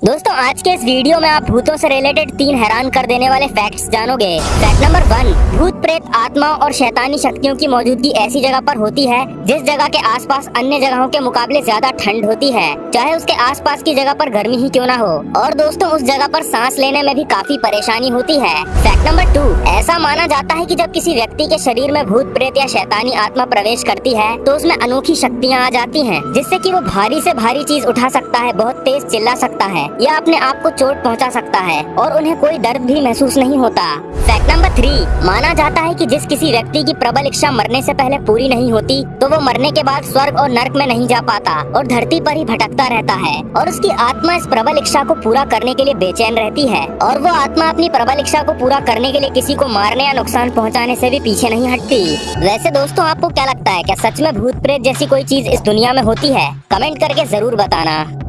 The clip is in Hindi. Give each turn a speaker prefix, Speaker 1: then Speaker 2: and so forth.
Speaker 1: दोस्तों, आज के इस वीडियो में आप भूतों से रिलेटेड तीन हैरान कर देने वाले फैक्ट्स जानोगे। फैक्ट नंबर वन भूत प्रेत, आत्मा और शैतानी शक्तियों की मौजूदगी ऐसी जगह पर होती है, जिस जगह के आसपास अन्य जगहों के मुकाबले ज़्यादा ठंड होती है, चाहे उसके आसपास की जगह पर गर्मी ही क्यों ना हो। और दोस्तों, उस जगह पर सांस लेने में भी काफ़ी परेशानी होती है। फैक्ट नंबर टू ऐसा माना जाता है की जब किसी व्यक्ति के शरीर में भूत प्रेत या शैतानी आत्मा प्रवेश करती है तो उसमें अनोखी शक्तियाँ आ जाती है, जिससे की वो भारी ऐसी भारी चीज़ उठा सकता है, बहुत तेज चिल्ला सकता है। या अपने आप को चोट पहुँचा सकता है और उन्हें कोई दर्द भी महसूस नहीं होता। फैक्ट नंबर थ्री माना जाता है कि जिस किसी व्यक्ति की प्रबल इच्छा मरने से पहले पूरी नहीं होती तो वो मरने के बाद स्वर्ग और नर्क में नहीं जा पाता और धरती पर ही भटकता रहता है और उसकी आत्मा इस प्रबल इच्छा को पूरा करने के लिए बेचैन रहती है और वो आत्मा अपनी प्रबल इच्छा को पूरा करने के लिए किसी को मारने या नुकसान पहुँचाने ऐसी भी पीछे नहीं हटती। वैसे दोस्तों, आपको क्या लगता है, क्या सच में भूत प्रेत जैसी कोई चीज़ इस दुनिया में होती है? कमेंट करके ज़रूर बताना।